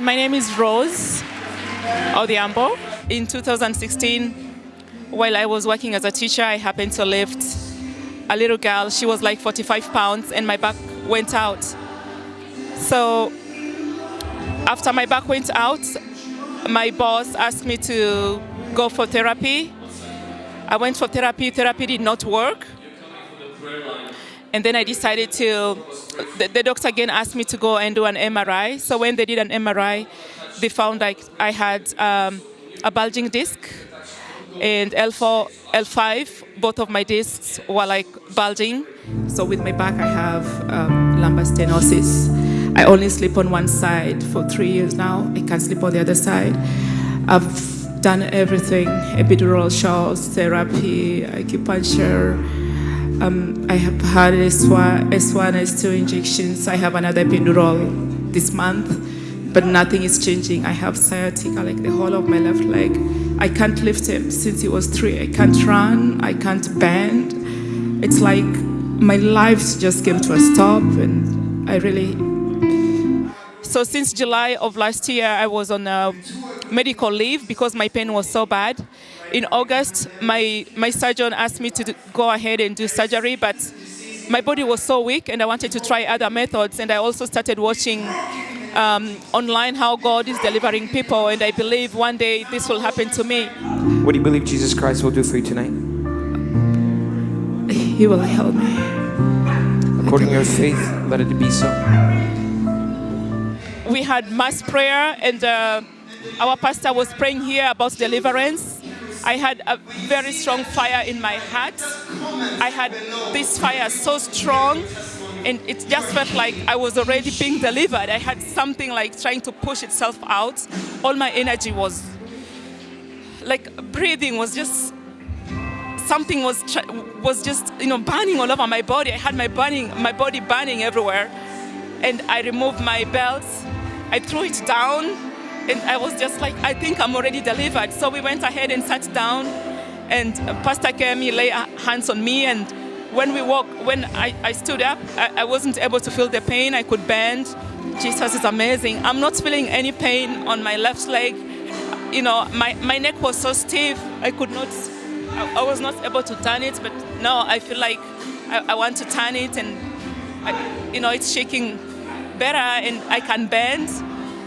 my name is Rose Odhiambo. In 2016, while I was working as a teacher, I happened to lift a little girl. She was like 45 pounds and my back went out. So after my back went out, my boss asked me to go for therapy. I went for therapy, therapy did not work. And then I decided to, the, the doctor again asked me to go and do an MRI. So when they did an MRI, they found like I had um, a bulging disc and L4, L5, both of my discs were like bulging. So with my back, I have um, lumbar stenosis. I only sleep on one side for three years now. I can't sleep on the other side. I've done everything, epidural shots, therapy, acupuncture. Um, I have had S1, S1, S2 injections. I have another epidural this month but nothing is changing. I have sciatica, like the whole of my left leg. I can't lift him since he was three. I can't run, I can't bend. It's like my life just came to a stop and I really... So since July of last year, I was on a medical leave because my pain was so bad. In August, my, my surgeon asked me to go ahead and do surgery, but my body was so weak and I wanted to try other methods and I also started watching um, online how God is delivering people, and I believe one day this will happen to me. What do you believe Jesus Christ will do for you tonight? He will help me. According to your faith, let it be so. We had mass prayer, and uh, our pastor was praying here about deliverance. I had a very strong fire in my heart. I had this fire so strong and it just felt like I was already being delivered. I had something like trying to push itself out. All my energy was like breathing was just something was was just you know burning all over my body. I had my burning my body burning everywhere, and I removed my belt. I threw it down, and I was just like, I think I'm already delivered. So we went ahead and sat down, and Pastor Kemi laid hands on me and when we walk, when I, I stood up, I, I wasn't able to feel the pain. I could bend. Jesus is amazing. I'm not feeling any pain on my left leg. You know, my, my neck was so stiff, I could not, I, I was not able to turn it, but now I feel like I, I want to turn it and, I, you know, it's shaking better and I can bend.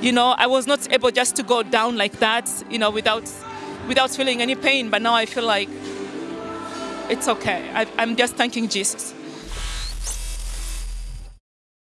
You know, I was not able just to go down like that, you know, without, without feeling any pain, but now I feel like it's okay. I, I'm just thanking Jesus.